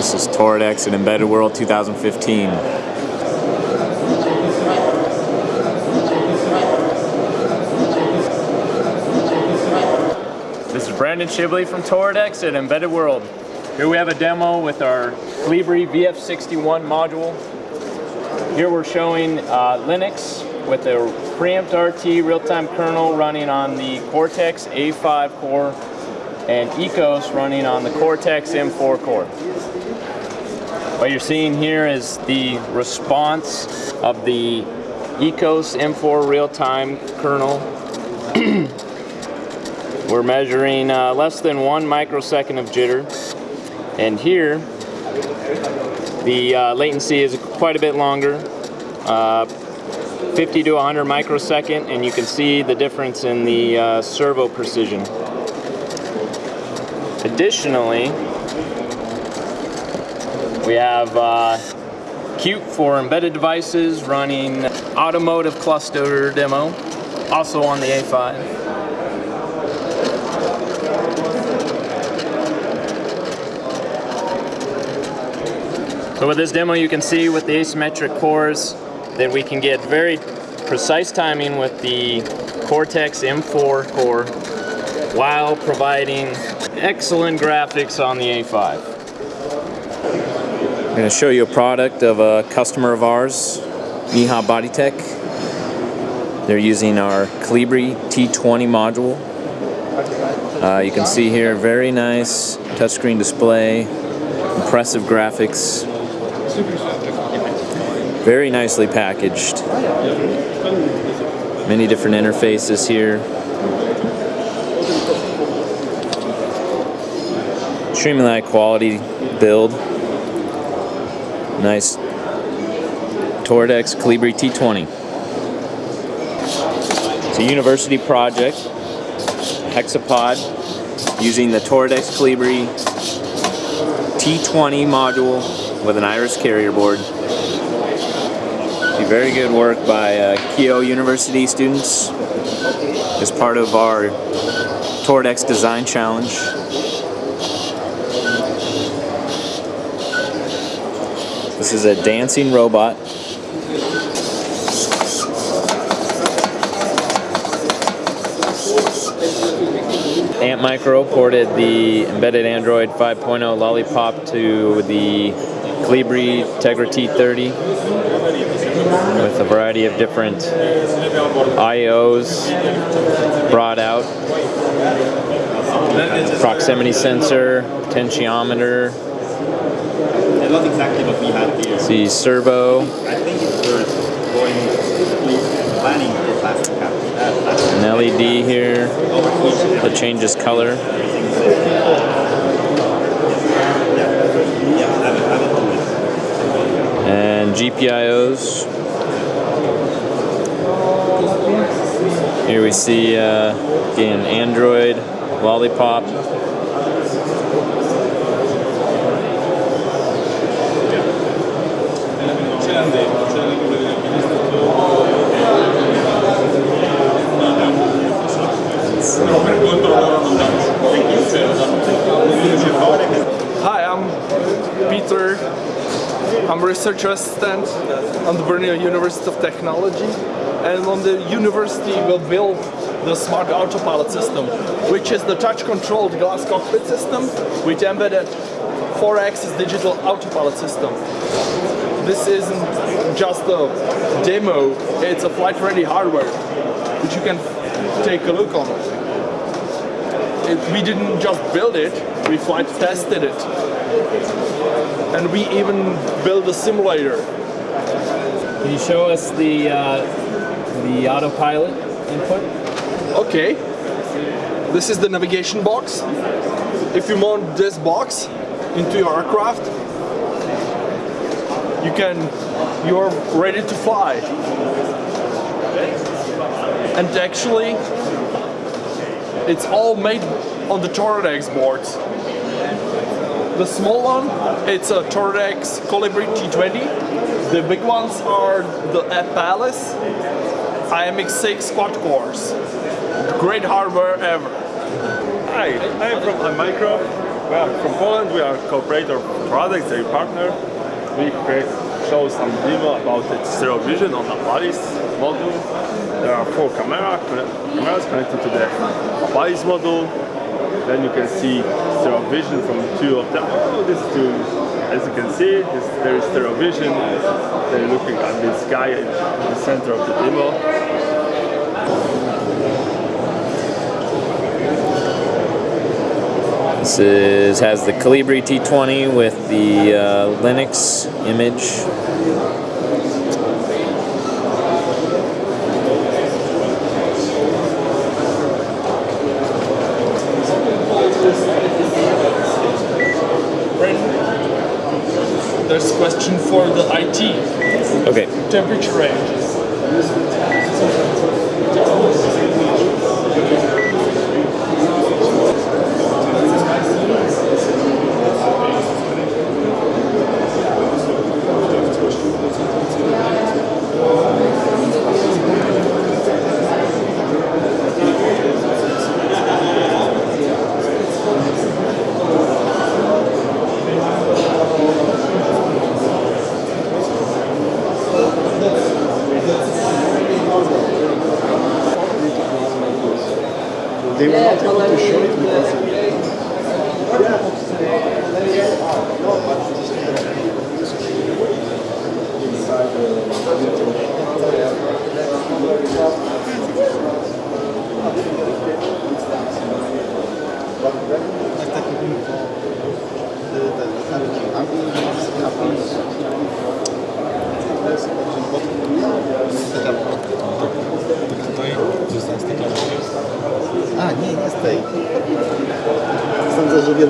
This is Toradex at Embedded World 2015. This is Brandon Shibley from Toradex at Embedded World. Here we have a demo with our Colibri VF61 module. Here we're showing uh, Linux with a preempt RT real-time kernel running on the Cortex A5 core and ECOS running on the Cortex M4 core. What you're seeing here is the response of the ECOS M4 real-time kernel. We're measuring uh, less than one microsecond of jitter. And here, the uh, latency is quite a bit longer, uh, 50 to 100 microsecond, and you can see the difference in the uh, servo precision. Additionally, we have uh, Qt for embedded devices running automotive cluster demo, also on the A5. So with this demo you can see with the asymmetric cores that we can get very precise timing with the Cortex M4 core while providing excellent graphics on the A5. Going to show you a product of a customer of ours, Miha Bodytec. They're using our Colibri T20 module. Uh, you can see here very nice touchscreen display, impressive graphics, very nicely packaged. Many different interfaces here. Extremely high quality build. Nice Toradex Colibri T20. It's a university project, hexapod, using the Toradex Colibri T20 module with an Iris carrier board. Very good work by uh, University students as part of our Toradex Design Challenge. This is a dancing robot Antmicro ported the embedded Android 5.0 Lollipop to the Colibri Tegra T30 with a variety of different IOs brought out. Proximity sensor, potentiometer. Not exactly what we had here. See servo. I think it's going planning for plastic cap. An LED here that changes color. and GPIOs. Here we see uh, again Android, Lollipop. Hi, I'm Peter I'm a research assistant on the Brno University of Technology and on the university we'll build the smart autopilot system which is the touch controlled glass cockpit system with embedded 4-axis digital autopilot system. This isn't just a demo, it's a flight ready hardware which you can take a look on. It, we didn't just build it, we flight tested it and we even built a simulator. Can you show us the uh, the autopilot input? Okay. This is the navigation box. If you mount this box into your aircraft, you can you're ready to fly. And actually, it's all made on the Toradex boards. The small one, it's a Toradex Colibri T20. The big ones are the Apalis IMX6 quad cores. Great hardware ever. Hi, I'm from Antmicro. We are from Poland. We are a cooperator products, a partner. We show some demo about the stereo vision on the Apalis module. There are four camera, cameras connected to the Apalis module. Then you can see stereo vision from two of them. Oh, this two, as you can see, this, there is stereo vision. They're looking at the sky in the center of the demo. This is, has the Colibri T20 with the uh, Linux image. There's a question for the IT. Okay. Temperature ranges. They were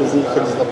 A, nie,